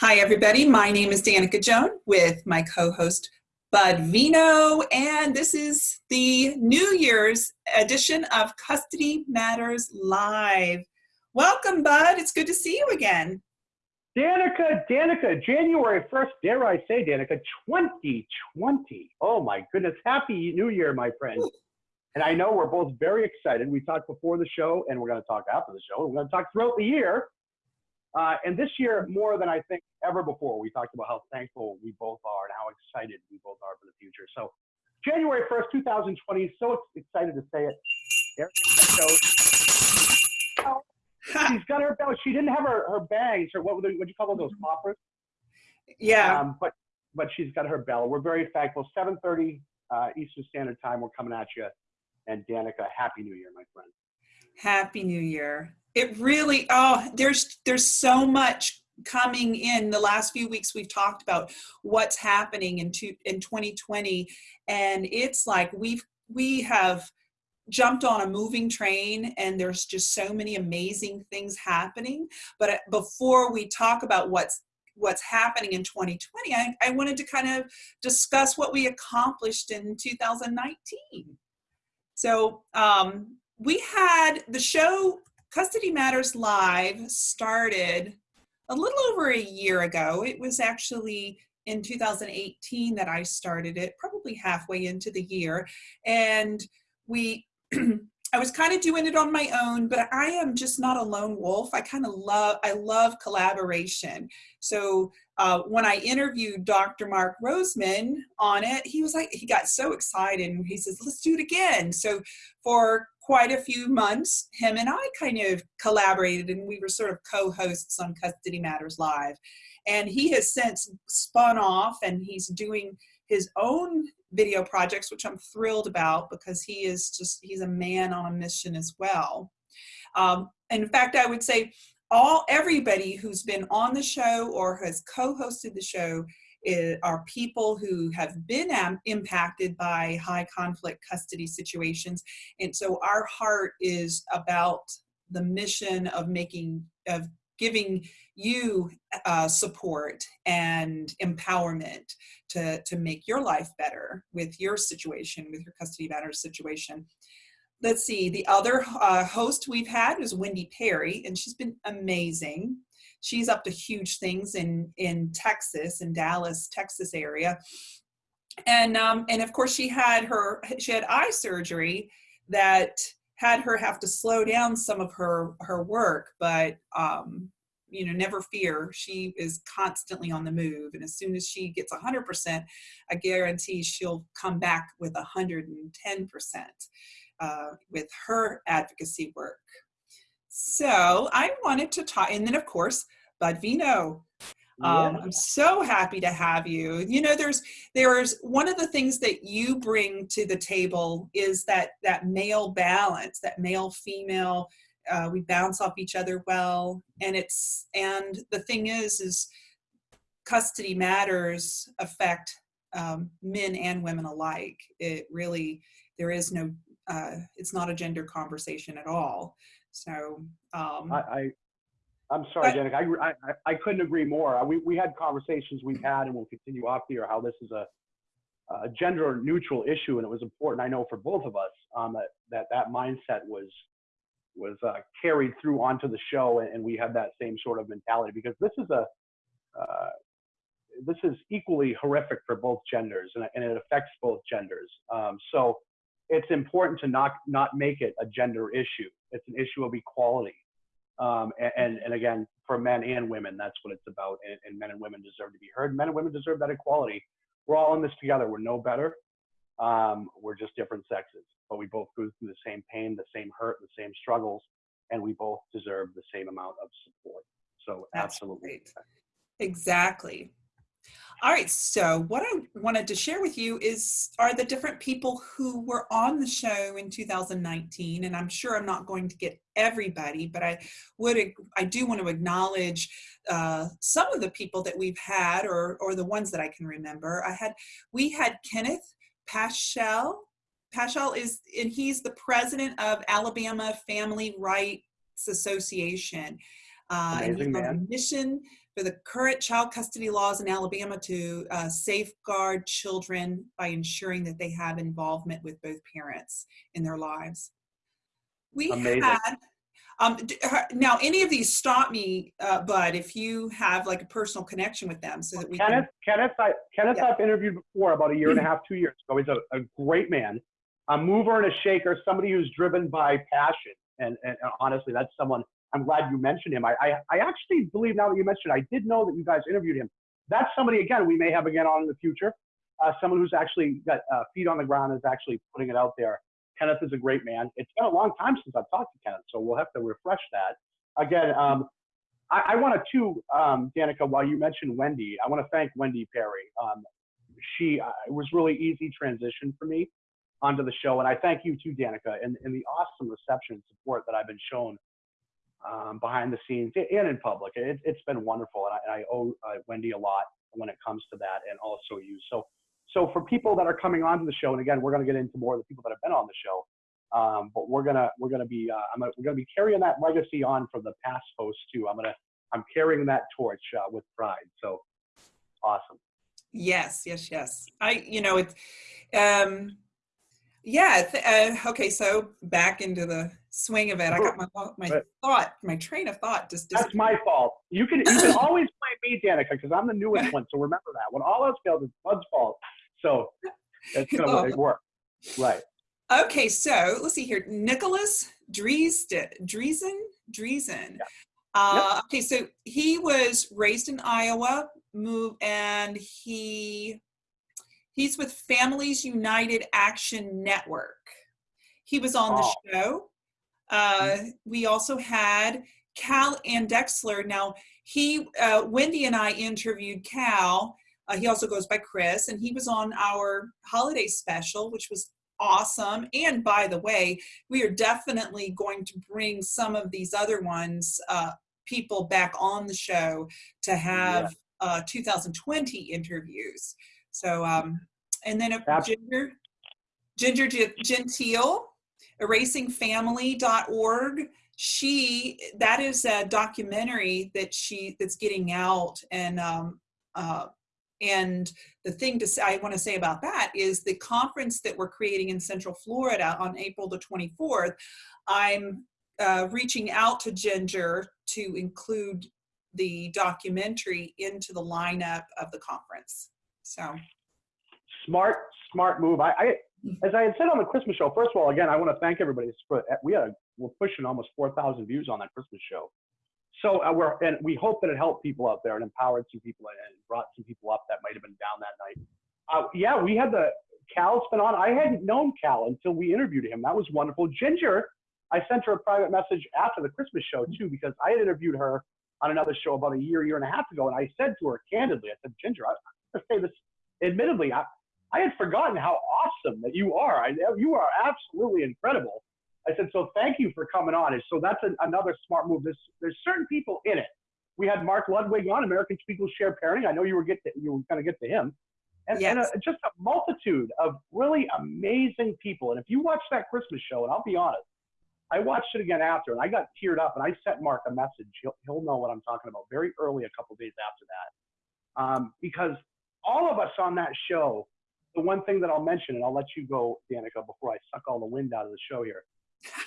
Hi, everybody. My name is Danica Joan with my co-host Bud Vino, and this is the New Year's edition of Custody Matters Live. Welcome, Bud. It's good to see you again. Danica, Danica, January 1st, dare I say, Danica, 2020. Oh my goodness. Happy New Year, my friend. And I know we're both very excited. We talked before the show, and we're going to talk after the show. We're going to talk throughout the year uh, and this year, more than I think ever before, we talked about how thankful we both are and how excited we both are for the future. So, January 1st, 2020, so excited to say it. she's got her bell. She didn't have her, her bags, or what would you call those poppers? Yeah. Um, but but she's got her bell. We're very thankful. 7:30 uh, Eastern Standard Time. We're coming at you. And Danica, Happy New Year, my friend. Happy New Year it really oh there's there's so much coming in the last few weeks we've talked about what's happening in two, in 2020 and it's like we've we have jumped on a moving train and there's just so many amazing things happening. But uh, before we talk about what's what's happening in 2020 I, I wanted to kind of discuss what we accomplished in 2019 so um, we had the show Custody Matters Live started a little over a year ago. It was actually in 2018 that I started it, probably halfway into the year. And we, I was kind of doing it on my own, but I am just not a lone wolf. I kind of love, I love collaboration. So uh, when I interviewed Dr. Mark Roseman on it, he was like, he got so excited and he says, let's do it again. So for quite a few months, him and I kind of collaborated and we were sort of co-hosts on Custody Matters Live. And he has since spun off and he's doing his own video projects, which I'm thrilled about because he is just, he's a man on a mission as well. Um, in fact, I would say all everybody who's been on the show or has co-hosted the show are people who have been impacted by high conflict custody situations. And so our heart is about the mission of making, of giving you uh, support and empowerment to, to make your life better with your situation, with your custody matters situation. Let's see, the other uh, host we've had is Wendy Perry, and she's been amazing she's up to huge things in in Texas, in Dallas, Texas area. And um, and of course she had her she had eye surgery that had her have to slow down some of her her work, but um, you know, never fear. She is constantly on the move. And as soon as she gets 100%, I guarantee she'll come back with 110% uh, with her advocacy work. So I wanted to talk, and then of course, Bud Vino. Um, I'm so happy to have you. You know, there's there's one of the things that you bring to the table is that that male balance, that male female. Uh, we bounce off each other well, and it's and the thing is is custody matters affect um, men and women alike. It really there is no uh, it's not a gender conversation at all. So um, I, I I'm sorry, Janik. I, I, I couldn't agree more. We, we had conversations we've had and we'll continue off here how this is a, a gender neutral issue and it was important, I know, for both of us um, that, that that mindset was was uh, carried through onto the show and, and, we had that same sort of mentality because this is a uh, this is equally horrific for both genders and, and it affects both genders. Um, so it's important to not not make it a gender issue. It's an issue of equality. Um, and, and again, for men and women, that's what it's about. And, and, men and women deserve to be heard. Men and women deserve that equality. We're all in this together. We're no better. Um, we're just different sexes, but we both go through the same pain, the same hurt, the same struggles, and we both deserve the same amount of support. So that's absolutely. Great. Exactly. All right, so what I wanted to share with you is are the different people who were on the show in 2019, and I'm sure I'm not going to get everybody, but I would I do want to acknowledge uh, some of the people that we've had, or or the ones that I can remember. I had we had Kenneth Paschal. Paschal is and he's the president of Alabama Family Rights Association. Uh, and he's Amazing on a mission for the current child custody laws in Alabama to uh, safeguard children by ensuring that they have involvement with both parents in their lives. We Amazing. had um, d- her- now any of these stop me, uh, Bud, if you have like a personal connection with them, so that we Kenneth, Kenneth, I, Kenneth, Yeah. I've interviewed before about a year and a half, two years ago. He's a, a great man, a mover and a shaker, somebody who's driven by passion. And, and, and honestly, that's someone. I'm glad you mentioned him. I, I, I actually believe now that you mentioned, I did know that you guys interviewed him. That's somebody again we may have again on in the future. Uh, someone who's actually got uh, feet on the ground is actually putting it out there. Kenneth is a great man. It's been a long time since I've talked to Kenneth, so we'll have to refresh that. Again, um, I, I want to too, um, Danica, while you mentioned Wendy, I want to thank Wendy Perry. Um, she uh, was really easy transition for me onto the show, and I thank you too, Danica, and, and the awesome reception and support that I've been shown um, behind the scenes and in public. It, it's been wonderful, and I, I owe uh, Wendy a lot when it comes to that, and also you. So, so for people that are coming onto the show, and again, we're going to get into more of the people that have been on the show. Um, but we're gonna we're gonna be uh, I'm gonna, we're gonna be carrying that legacy on from the past hosts too. I'm gonna I'm carrying that torch uh, with pride. So awesome. Yes, yes, yes. I, you know, it's, um, yeah. Th- uh, okay, so back into the swing of it. I got my my thought, my train of thought just That's my fault. You can you can always blame me, Danica, because I'm the newest one. So remember that. When all else fails, it's Bud's fault. So it's gonna Oh. work. Right. Okay, so let's see here. Nicholas Driesen, Driesen, Driesen. Uh, Okay, so he was raised in Iowa, move, and he he's with Families United Action Network. He was on the Oh. show. Uh, we also had Cal and Dexler. Now he, uh, Wendy and I interviewed Cal. Uh, he also goes by Chris, and he was on our holiday special, which was awesome. And by the way, we are definitely going to bring some of these other ones, uh, people back on the show to have uh, 2020 interviews. So, um, and then Ab- Ginger, Ginger Gen- Gentile, erasingfamily.org. She that is a documentary that she that's getting out and um, uh, and the thing to say, I want to say about that is the conference that we're creating in Central Florida on April the 24th. I'm uh, reaching out to Ginger to include the documentary into the lineup of the conference. So, Smart, smart move. I, I as I had said on the Christmas show. First of all, again, I want to thank everybody. For, we had we're pushing almost 4,000 views on that Christmas show. So uh, we're and we hope that it helped people out there and empowered some people and brought some people up that might have been down that night. Uh, yeah, we had the Cal's been on. I hadn't known Cal until we interviewed him. That was wonderful. Ginger, I sent her a private message after the Christmas show too because I had interviewed her on another show about a year, year and a half ago, and I said to her candidly, I said, Ginger, I, I say this admittedly, I, I had forgotten how awesome that you are. I, you are absolutely incredible. I said, so thank you for coming on. And so that's an, another smart move. There's, there's certain people in it. We had Mark Ludwig on American People Share Parenting. I know you were get to, you were going to get to him, and, and a, just a multitude of really amazing people. And if you watch that Christmas show, and I'll be honest, I watched it again after, and I got teared up, and I sent Mark a message. He'll, he'll know what I'm talking about. Very early, a couple days after that, um, because all of us on that show, the one thing that I'll mention, and I'll let you go, Danica, before I suck all the wind out of the show here.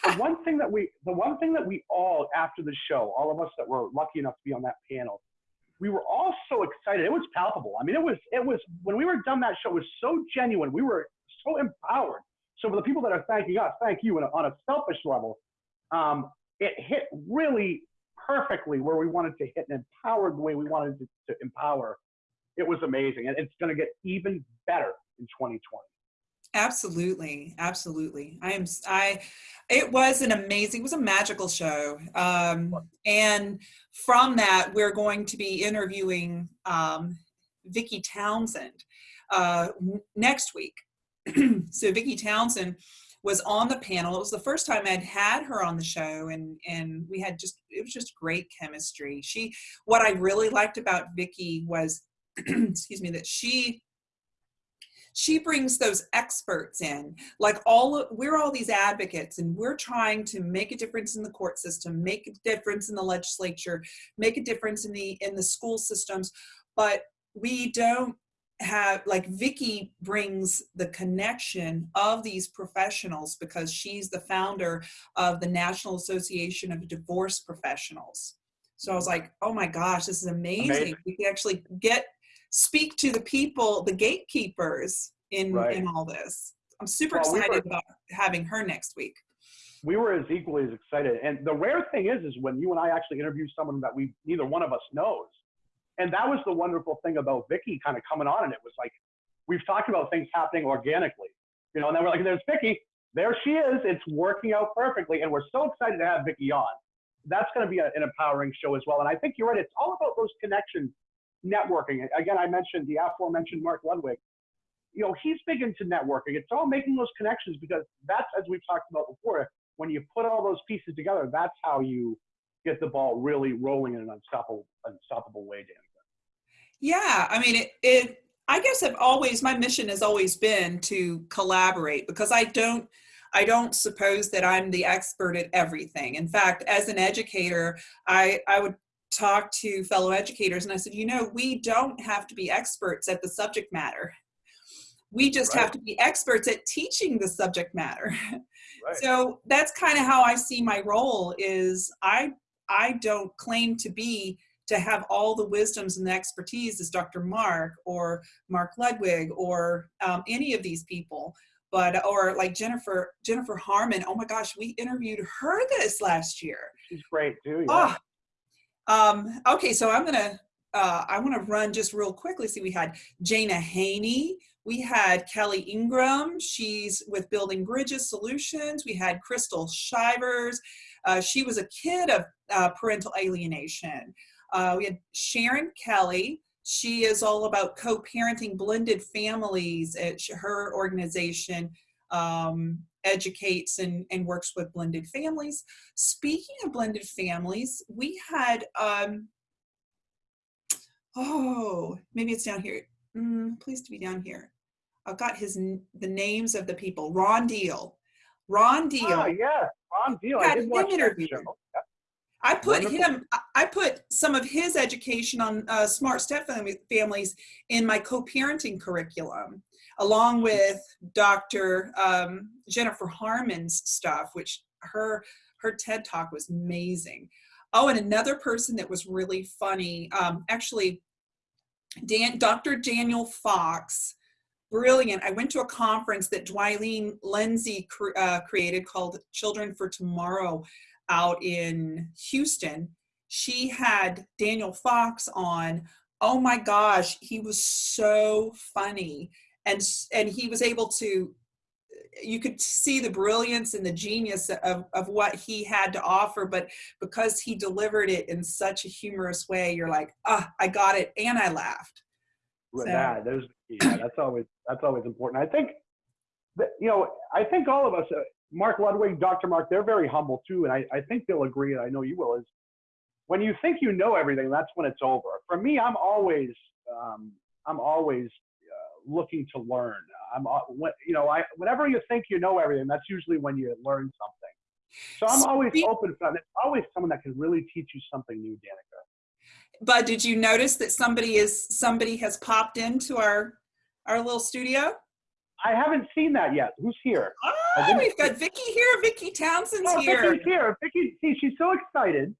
the one thing that we, the one thing that we all, after the show, all of us that were lucky enough to be on that panel, we were all so excited. It was palpable. I mean, it was, it was when we were done that show, it was so genuine. We were so empowered. So for the people that are thanking us, thank you. And on a selfish level, um, it hit really perfectly where we wanted to hit and empowered the way we wanted to, to empower. It was amazing, and it's going to get even better in 2020. Absolutely, absolutely. I am. I. It was an amazing. It was a magical show. Um, and from that, we're going to be interviewing um, Vicki Townsend uh, next week. so Vicki Townsend was on the panel. It was the first time I'd had her on the show, and and we had just it was just great chemistry. She. What I really liked about Vicki was, excuse me, that she she brings those experts in like all we're all these advocates and we're trying to make a difference in the court system make a difference in the legislature make a difference in the in the school systems but we don't have like Vicki brings the connection of these professionals because she's the founder of the National Association of Divorce Professionals. So I was like, oh my gosh, this is amazing. amazing. We can actually get speak to the people, the gatekeepers in right. in all this. I'm super well, excited we were, about having her next week. We were as equally as excited. And the rare thing is, is when you and I actually interview someone that we neither one of us knows and that was the wonderful thing about Vicky kind of coming on. And it was like, we've talked about things happening organically, you know, and then we're like, there's Vicky. There she is. It's working out perfectly. And we're so excited to have Vicky on. That's going to be a, an empowering show as well. And I think you're right. It's all about those connections, networking. Again, I mentioned the aforementioned Mark Ludwig. You know, he's big into networking. It's all making those connections because that's, as we've talked about before, when you put all those pieces together, that's how you get the ball really rolling in an unstoppable, unstoppable way, Dan. Yeah, I mean, it, it, I guess I've always, my mission has always been to collaborate because I don't, I don't suppose that I'm the expert at everything. In fact, as an educator, I, I would talk to fellow educators and I said, you know, we don't have to be experts at the subject matter. We just right. have to be experts at teaching the subject matter. Right. So that's kind of how I see my role is I I don't claim to be to have all the wisdoms and the expertise as Dr. Mark or Mark Ludwig or um, any of these people. But, or like Jennifer, Jennifer Harman. oh my gosh, we interviewed her this last year. She's great too. Yeah. Oh, um, okay, so I'm gonna, uh, I wanna run just real quickly. See, we had Jana Haney, we had Kelly Ingram, she's with Building Bridges Solutions. We had Crystal Shivers, uh, she was a kid of uh, parental alienation. Uh, we had Sharon Kelly. She is all about co-parenting blended families. At her organization um, educates and, and works with blended families. Speaking of blended families, we had, um, oh, maybe it's down here. Mm, please to be down here. I've got his the names of the people. Ron Deal. Ron Deal. Oh, yeah, Ron Deal. I did watch that show. I put Wonderful. him, I put some of his education on uh, smart step families in my co-parenting curriculum, along with Dr. Um, Jennifer Harman's stuff, which her, her TED talk was amazing. Oh, and another person that was really funny, um, actually, Dan, Dr. Daniel Fox, brilliant. I went to a conference that Dwayne Lindsay cr uh, created called Children for Tomorrow out in Houston, she had Daniel Fox on. Oh my gosh, he was so funny. And, and he was able to, you could see the brilliance and the genius of, of what he had to offer, but because he delivered it in such a humorous way, you're like, ah, I got it, and I laughed. So. Yeah, there's, yeah, that's always that's always important. I think that, you know, I think all of us, uh, Mark Ludwig, Dr. Mark, they're very humble too, and I, I think they'll agree, and I know you will, is when you think you know everything, that's when it's over. For me, I'm always, um, I'm always looking to learn. I'm, uh, you know, I, whenever you think you know everything, that's usually when you learn something. So I'm always open for that. There's always someone that can really teach you something new, Danica. But did you notice that somebody is somebody has popped into our our little studio? I haven't seen that yet. Who's here? Oh, we've got Vicky here. Vicky Townsend's oh, here. Vicki's here. Vicki, see, she's so excited.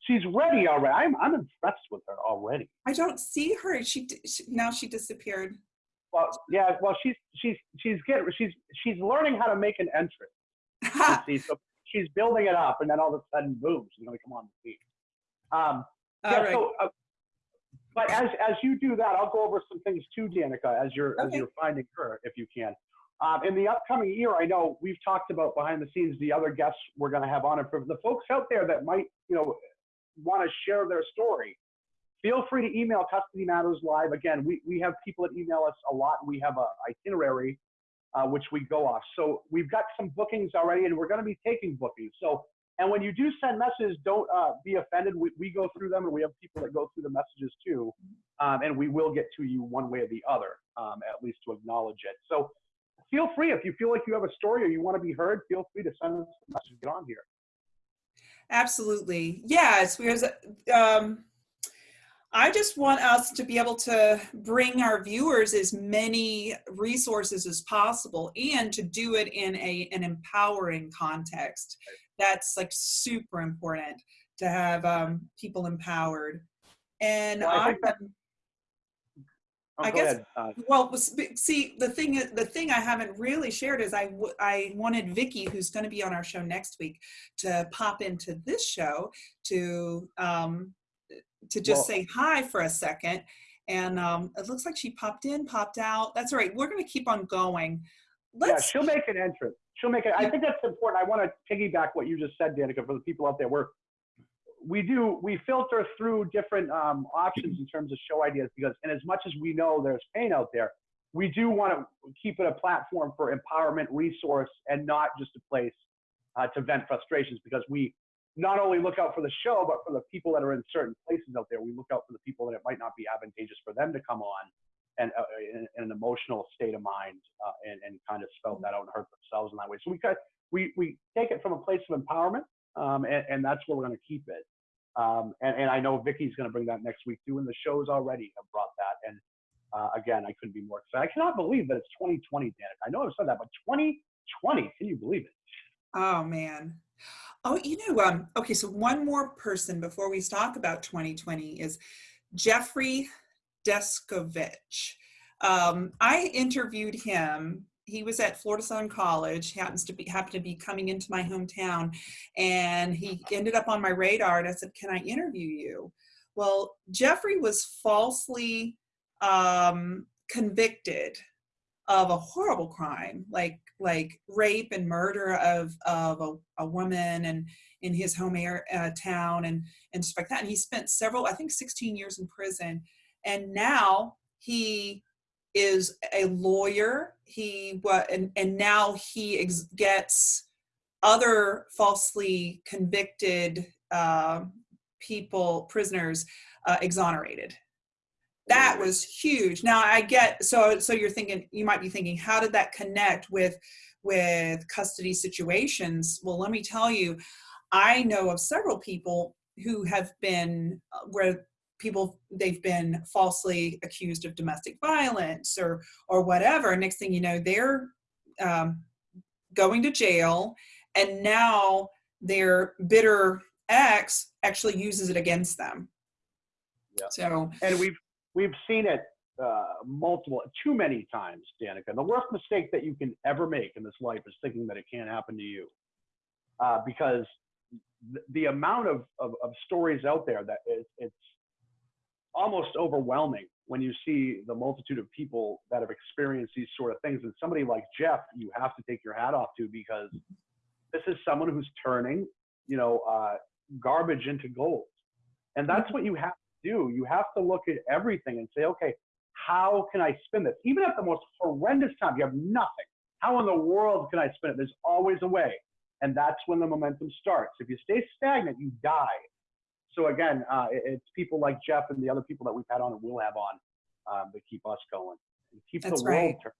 She's ready already. I'm, I'm impressed with her already. I don't see her. She, she now she disappeared. Well, yeah. Well, she's she's she's getting she's she's learning how to make an entrance. see, so she's building it up, and then all of a sudden, boom, she's gonna come on the scene. Um, yeah, right. so, uh, but as as you do that, I'll go over some things too, Danica, as you're okay. as you're finding her, if you can. Um, in the upcoming year, I know we've talked about behind the scenes the other guests we're going to have on, and for the folks out there that might, you know, want to share their story, feel free to email Custody Matters Live. Again, we we have people that email us a lot. We have a itinerary uh, which we go off. So we've got some bookings already, and we're going to be taking bookings. So And when you do send messages, don't uh, be offended. We, we go through them, and we have people that go through the messages too, um, and we will get to you one way or the other, um, at least to acknowledge it. So feel free if you feel like you have a story or you want to be heard. Feel free to send us a message. Get on here. Absolutely, yes. Because um, I just want us to be able to bring our viewers as many resources as possible and to do it in a, an empowering context. That's like super important to have um, people empowered. And Well, I I, that- Oh, I guess- uh, well, see, the thing is, the thing I haven't really shared is I, I wanted Vicky, who's going to be on our show next week, to pop into this show to um, to just Well- say hi for a second. And um, it looks like she popped in, popped out. That's all right. We're going to keep on going. yeah, Let's. she'll make an entrance. She'll make it. I think that's important. I want to piggyback what you just said, Danica, for the people out there. We're we do we filter through different um, options in terms of show ideas because, and as much as we know there's pain out there, we do want to keep it a platform for empowerment, resource, and not just a place uh, to vent frustrations. Because we not only look out for the show, but for the people that are in certain places out there. We look out for the people that it might not be advantageous for them to come on and uh, in, in an emotional state of mind uh, and, and kind of spell that out and hurt themselves in that way. So we cut, we, we take it from a place of empowerment, um, and, and that's where we're going to keep it. Um, and, and I know Vicky's going to bring that next week too, and the shows already have brought that. And uh, again, I couldn't be more excited. I cannot believe that it's 2020, Danica. I know I've said that, but 2020, can you believe it? Oh man. Oh, you know, um, okay, so one more person before we talk about 2020 is Jeffrey Deskovic. Um, I interviewed him. He was at Florida Southern College, happens to be happened to be coming into my hometown, and he ended up on my radar. And I said, "Can I interview you?" Well, Jeffrey was falsely um, convicted of a horrible crime, like like rape and murder of of a, a woman and in his home air, uh, town and and stuff like that. And he spent several, I think, 16 years in prison, and now he is a lawyer. He what and and now he gets other falsely convicted uh, people, prisoners, uh, exonerated that was huge. Now i get so so you're thinking you might be thinking how did that connect with with custody situations? Well let me tell you i know of several people who have been uh, where people they've been falsely accused of domestic violence or or whatever. Next thing you know they're um, going to jail and now their bitter ex actually uses it against them. Yeah. so and we've we've seen it uh, multiple, too many times, Danica. The worst mistake that you can ever make in this life is thinking that it can't happen to you, uh, because th- the amount of, of, of stories out there that it, it's almost overwhelming when you see the multitude of people that have experienced these sort of things. And somebody like Jeff, you have to take your hat off to because this is someone who's turning, you know, uh, garbage into gold, and that's what you have do. You have to look at everything and say, okay, how can I spin this? Even at the most horrendous time, you have nothing. How in the world can I spin it? There's always a way. And that's when the momentum starts. If you stay stagnant, you die. So again, uh, it's people like Jeff and the other people that we've had on and will have on um, that keep us going and keep That's the world right. turning.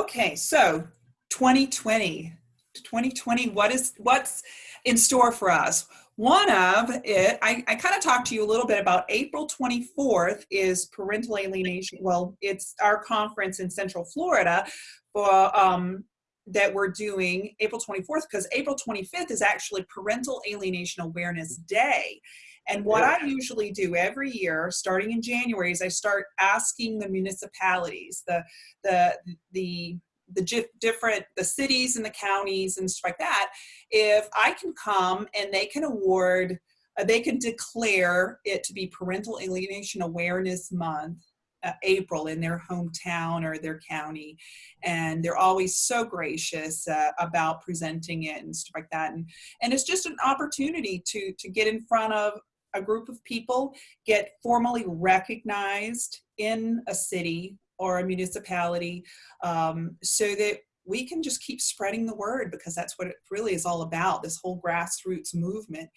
Okay, so 2020, 2020, what is what's in store for us? One of it, I, I kind of talked to you a little bit about April 24th is parental alienation. Well, it's our conference in Central Florida for um, that we're doing April 24th because April 25th is actually Parental Alienation Awareness Day. And what I usually do every year, starting in January, is I start asking the municipalities, the the the the different the cities and the counties and stuff like that if i can come and they can award uh, they can declare it to be parental alienation awareness month uh, april in their hometown or their county. And they're always so gracious uh, about presenting it and stuff like that. And and it's just an opportunity to to get in front of a group of people get formally recognized in a city or a municipality um, so that we can just keep spreading the word because that's what it really is all about. This whole grassroots movement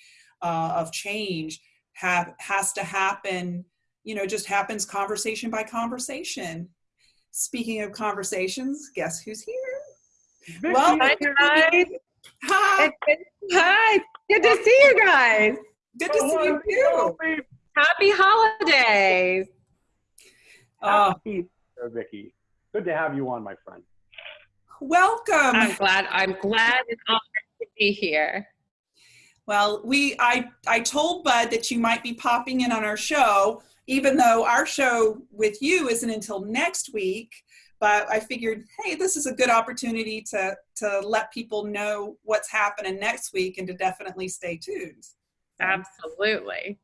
uh, of change have, has to happen, you know, just happens conversation by conversation. Speaking of conversations, guess who's here? Vicky, Well, Hi, guys. Hi, Hi. Good to see you guys. good to see you too. Happy holidays. Oh, Happy Easter, Vicky. Good to have you on, my friend. welcome. I'm glad. I'm glad and honored to be here. Well, we I I told Bud that you might be popping in on our show, even though our show with you isn't until next week. But I figured, hey, this is a good opportunity to to let people know what's happening next week and to definitely stay tuned. Absolutely.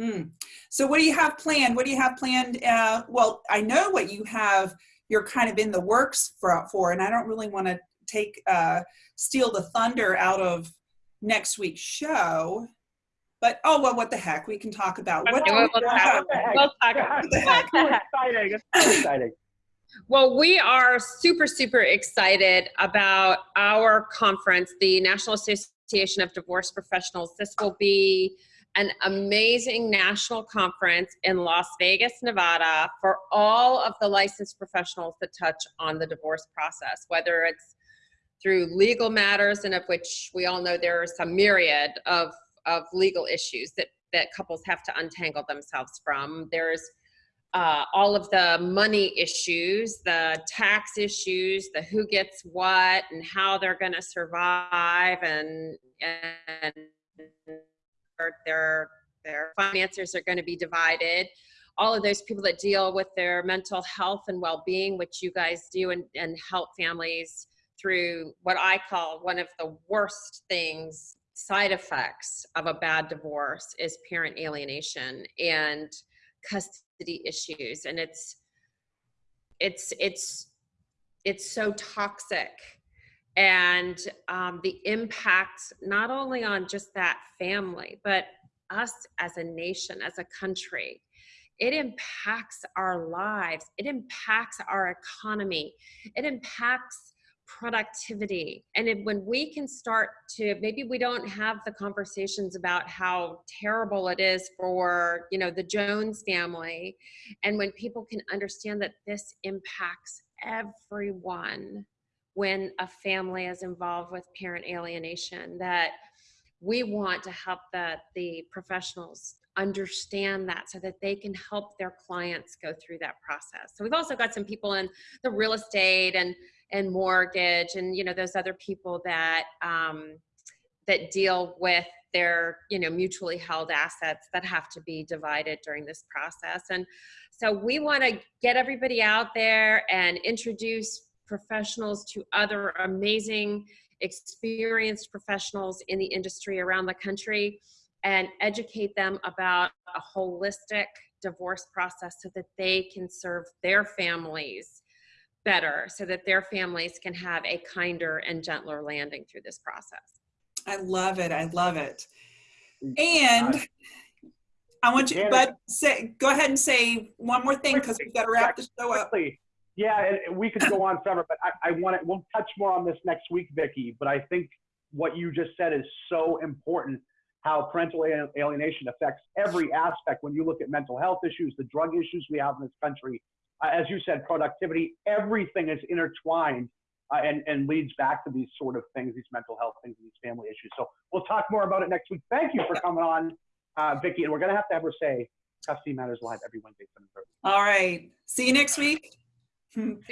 Hmm. So, what do you have planned? What do you have planned? Uh, well, I know what you have. You're kind of in the works for, for and I don't really want to take uh, steal the thunder out of next week's show. But oh well, what the heck? We can talk about what. Okay, we'll- we'll talk- What the heck? We'll talk about the heck? Too exciting. It's too exciting. Well, we are super, super excited about our conference, the National Association of Divorce Professionals. This will be an amazing national conference in Las Vegas, Nevada for all of the licensed professionals that touch on the divorce process, whether it's through legal matters, and of which we all know there are some myriad of, of legal issues that, that couples have to untangle themselves from. There's uh, all of the money issues, the tax issues, the who gets what, and how they're going to survive, and and their their finances are going to be divided. All of those people that deal with their mental health and well-being, which you guys do, and and help families through what I call one of the worst things side effects of a bad divorce is parent alienation and custody issues and it's it's it's it's so toxic and um, the impact not only on just that family but us as a nation as a country. It impacts our lives. It impacts our economy. It impacts productivity. And if, when we can start to maybe we don't have the conversations about how terrible it is for you know the jones family and when people can understand that this impacts everyone when a family is involved with parent alienation that we want to help the the professionals understand that so that they can help their clients go through that process. So we've also got some people in the real estate and and mortgage and you know those other people that um, that deal with their you know mutually held assets that have to be divided during this process. And so we want to get everybody out there and introduce professionals to other amazing experienced professionals in the industry around the country and educate them about a holistic divorce process so that they can serve their families better so that their families can have a kinder and gentler landing through this process. I love it. I love it. And I want you, Janet- but say, go ahead and say one more thing because we've got to wrap the show up. Quickly. Yeah, and- we could go on forever, but I, I want to, we'll touch more on this next week, Vicky. But I think what you just said is so important how parental alienation affects every aspect. When you look at mental health issues, the drug issues we have in this country, uh, as you said, productivity, everything is intertwined uh, and, and leads back to these sort of things, these mental health things, these family issues. So we'll talk more about it next week. Thank you for coming on, uh, Vicky. And we're going to have to have her say Custody Matters Live every Wednesday, 7.30. All right. See you next week. Hmm. See